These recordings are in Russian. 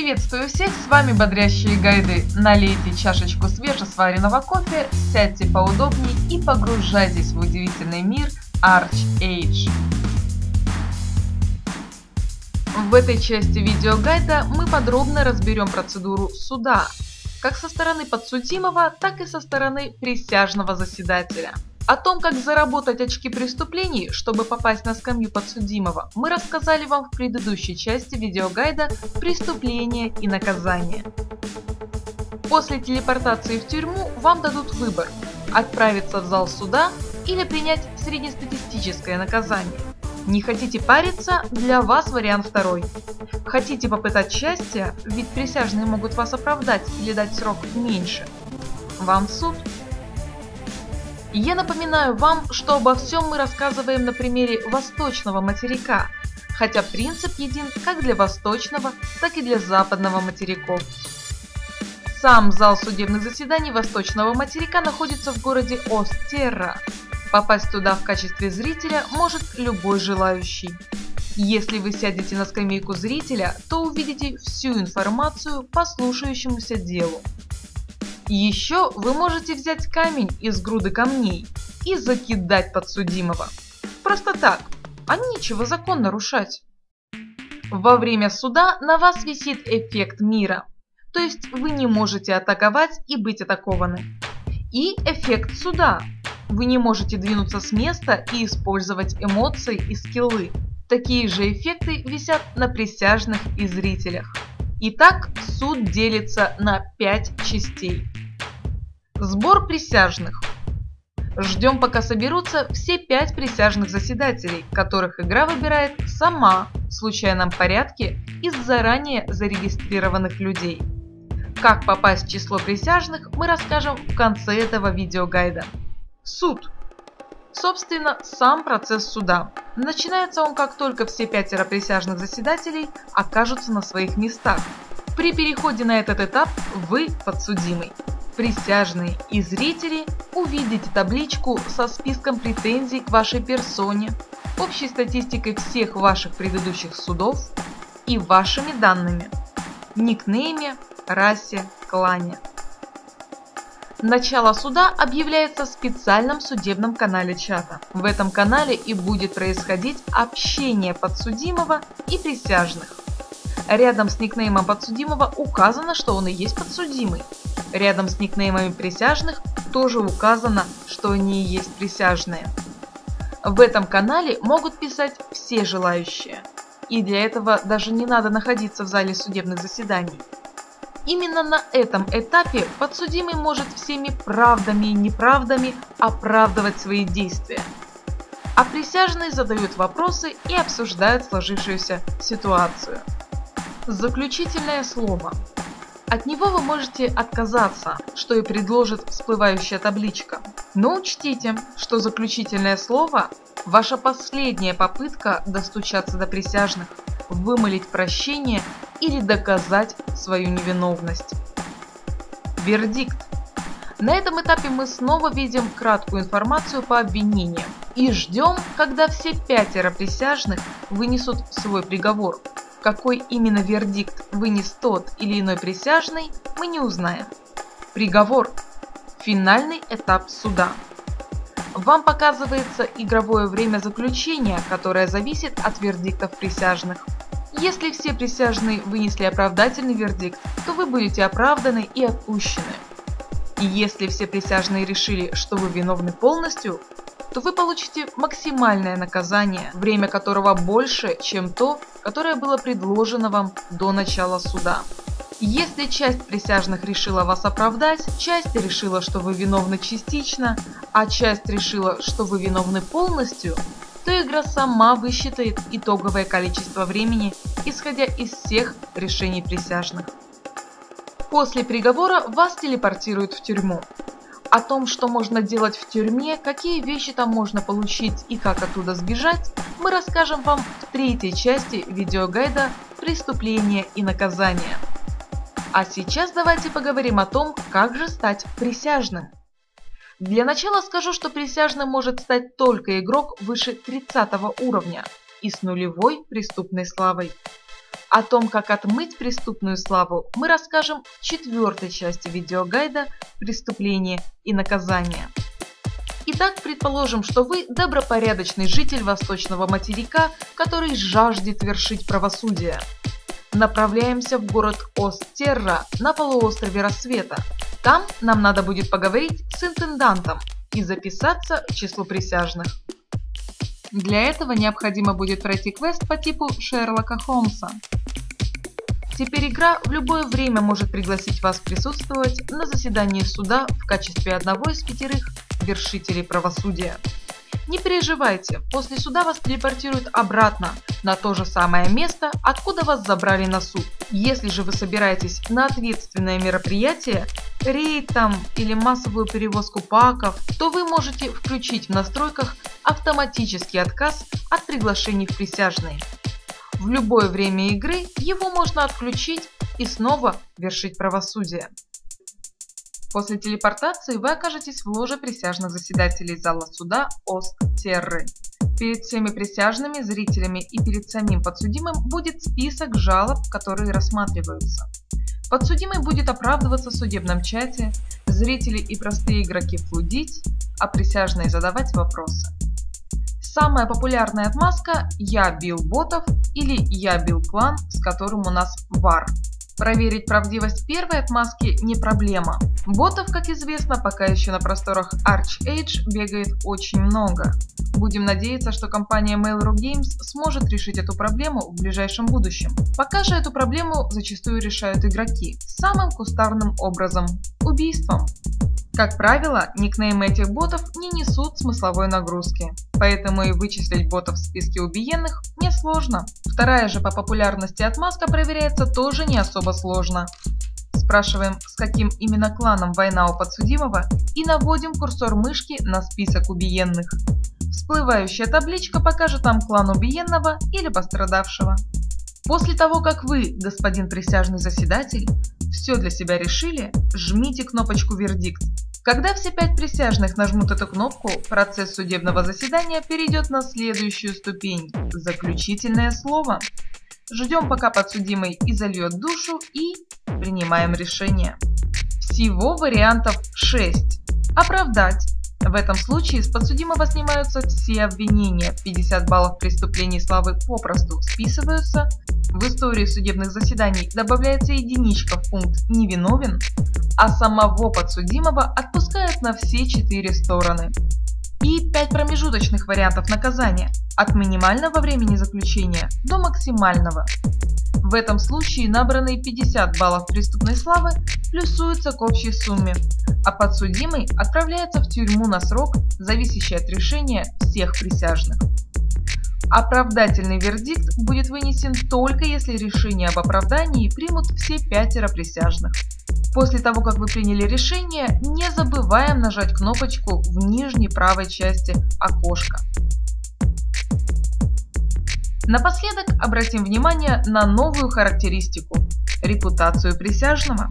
Приветствую всех, с вами бодрящие гайды. Налейте чашечку свежесваренного кофе, сядьте поудобнее и погружайтесь в удивительный мир Arch Age. В этой части видеогайда мы подробно разберем процедуру суда, как со стороны подсудимого, так и со стороны присяжного заседателя. О том, как заработать очки преступлений, чтобы попасть на скамью подсудимого, мы рассказали вам в предыдущей части видеогайда «Преступление и наказание». После телепортации в тюрьму вам дадут выбор – отправиться в зал суда или принять среднестатистическое наказание. Не хотите париться? Для вас вариант второй. Хотите попытать счастье? Ведь присяжные могут вас оправдать или дать срок меньше. Вам суд – я напоминаю вам, что обо всем мы рассказываем на примере восточного материка, хотя принцип един как для восточного, так и для западного материков. Сам зал судебных заседаний восточного материка находится в городе Остерра. Попасть туда в качестве зрителя может любой желающий. Если вы сядете на скамейку зрителя, то увидите всю информацию по слушающемуся делу. Еще вы можете взять камень из груды камней и закидать подсудимого. Просто так, а нечего закон нарушать. Во время суда на вас висит эффект мира, то есть вы не можете атаковать и быть атакованы. И эффект суда. Вы не можете двинуться с места и использовать эмоции и скиллы. Такие же эффекты висят на присяжных и зрителях. Итак, суд делится на 5 частей. Сбор присяжных. Ждем пока соберутся все пять присяжных заседателей, которых игра выбирает сама в случайном порядке из заранее зарегистрированных людей. Как попасть в число присяжных мы расскажем в конце этого видеогайда. Суд. Собственно, сам процесс суда. Начинается он как только все пятеро присяжных заседателей окажутся на своих местах. При переходе на этот этап вы подсудимый присяжные и зрители увидите табличку со списком претензий к вашей персоне, общей статистикой всех ваших предыдущих судов и вашими данными – никнейме, расе, клане. Начало суда объявляется в специальном судебном канале чата. В этом канале и будет происходить общение подсудимого и присяжных. Рядом с никнеймом подсудимого указано, что он и есть подсудимый. Рядом с никнеймами присяжных тоже указано, что они и есть присяжные. В этом канале могут писать все желающие. И для этого даже не надо находиться в зале судебных заседаний. Именно на этом этапе подсудимый может всеми правдами и неправдами оправдывать свои действия. А присяжные задают вопросы и обсуждают сложившуюся ситуацию. Заключительное слово. От него вы можете отказаться, что и предложит всплывающая табличка. Но учтите, что заключительное слово – ваша последняя попытка достучаться до присяжных, вымолить прощение или доказать свою невиновность. Вердикт. На этом этапе мы снова видим краткую информацию по обвинениям и ждем, когда все пятеро присяжных вынесут свой приговор. Какой именно вердикт вынес тот или иной присяжный, мы не узнаем. Приговор. Финальный этап суда. Вам показывается игровое время заключения, которое зависит от вердиктов присяжных. Если все присяжные вынесли оправдательный вердикт, то вы будете оправданы и отпущены. И если все присяжные решили, что вы виновны полностью, то вы получите максимальное наказание, время которого больше, чем то, которое было предложено вам до начала суда. Если часть присяжных решила вас оправдать, часть решила, что вы виновны частично, а часть решила, что вы виновны полностью, то игра сама высчитает итоговое количество времени, исходя из всех решений присяжных. После приговора вас телепортируют в тюрьму. О том, что можно делать в тюрьме, какие вещи там можно получить и как оттуда сбежать, мы расскажем вам в третьей части видеогайда «Преступление и наказание». А сейчас давайте поговорим о том, как же стать присяжным. Для начала скажу, что присяжным может стать только игрок выше 30 уровня и с нулевой преступной славой. О том, как отмыть преступную славу, мы расскажем в четвертой части видеогайда «Преступление и наказание». Итак, предположим, что вы добропорядочный житель восточного материка, который жаждет вершить правосудие. Направляемся в город Остерра на полуострове Рассвета. Там нам надо будет поговорить с интендантом и записаться в число присяжных. Для этого необходимо будет пройти квест по типу Шерлока Холмса. Теперь игра в любое время может пригласить вас присутствовать на заседании суда в качестве одного из пятерых вершителей правосудия. Не переживайте, после суда вас телепортируют обратно на то же самое место, откуда вас забрали на суд. Если же вы собираетесь на ответственное мероприятие, рейд там или массовую перевозку паков, то вы можете включить в настройках автоматический отказ от приглашений в присяжные. В любое время игры его можно отключить и снова вершить правосудие. После телепортации вы окажетесь в ложе присяжных заседателей зала суда Ост-Терры. Перед всеми присяжными, зрителями и перед самим подсудимым будет список жалоб, которые рассматриваются. Подсудимый будет оправдываться в судебном чате, зрители и простые игроки флудить, а присяжные задавать вопросы. Самая популярная отмазка «Я бил ботов» или «Я бил клан», с которым у нас вар. Проверить правдивость первой отмазки не проблема. Ботов, как известно, пока еще на просторах Arch Age бегает очень много. Будем надеяться, что компания Mail.ru Games сможет решить эту проблему в ближайшем будущем. Пока же эту проблему зачастую решают игроки самым кустарным образом – убийством. Как правило, никнеймы этих ботов не несут смысловой нагрузки, поэтому и вычислить ботов в списке убиенных несложно. Вторая же по популярности отмазка проверяется тоже не особо сложно. Спрашиваем, с каким именно кланом война у подсудимого и наводим курсор мышки на список убиенных. Всплывающая табличка покажет там клан убиенного или пострадавшего. После того, как вы, господин присяжный заседатель, все для себя решили, жмите кнопочку «Вердикт» Когда все пять присяжных нажмут эту кнопку, процесс судебного заседания перейдет на следующую ступень – заключительное слово. Ждем, пока подсудимый изольет душу и принимаем решение. Всего вариантов 6. Оправдать. В этом случае с подсудимого снимаются все обвинения, 50 баллов преступлений славы попросту списываются, в истории судебных заседаний добавляется единичка в пункт «невиновен», а самого подсудимого отпускают на все четыре стороны. И пять промежуточных вариантов наказания – от минимального времени заключения до максимального. В этом случае набранные 50 баллов преступной славы плюсуются к общей сумме, а подсудимый отправляется в тюрьму на срок, зависящий от решения всех присяжных. Оправдательный вердикт будет вынесен только если решение об оправдании примут все пятеро присяжных. После того, как вы приняли решение, не забываем нажать кнопочку в нижней правой части окошка. Напоследок обратим внимание на новую характеристику – репутацию присяжного.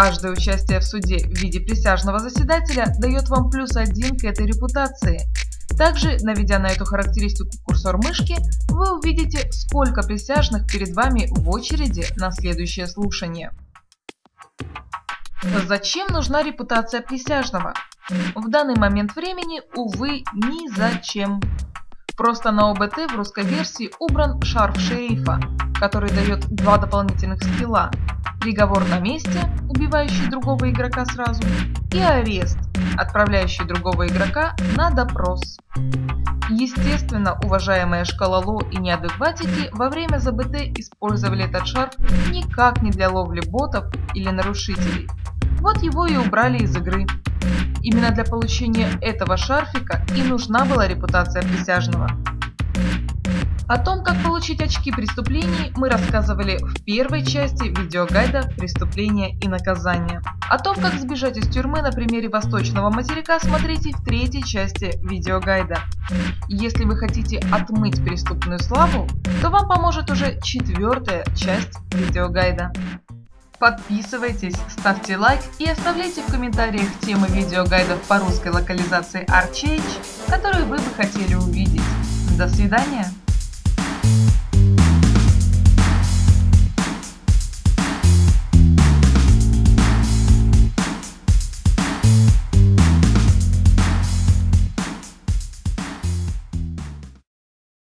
Каждое участие в суде в виде присяжного заседателя дает вам плюс один к этой репутации. Также, наведя на эту характеристику курсор мышки, вы увидите, сколько присяжных перед вами в очереди на следующее слушание. Зачем нужна репутация присяжного? В данный момент времени, увы, ни зачем. Просто на ОБТ в русской версии убран шарф шерифа, который дает два дополнительных скилла. Приговор на месте, убивающий другого игрока сразу, и арест, отправляющий другого игрока на допрос. Естественно, уважаемые шкалоло и неадекватики во время ЗБТ использовали этот шарф никак не для ловли ботов или нарушителей, вот его и убрали из игры. Именно для получения этого шарфика и нужна была репутация присяжного. О том, как получить очки преступлений, мы рассказывали в первой части видеогайда «Преступления и наказания». О том, как сбежать из тюрьмы на примере восточного материка, смотрите в третьей части видеогайда. Если вы хотите отмыть преступную славу, то вам поможет уже четвертая часть видеогайда. Подписывайтесь, ставьте лайк и оставляйте в комментариях темы видеогайдов по русской локализации Archage, которые вы бы хотели увидеть. До свидания!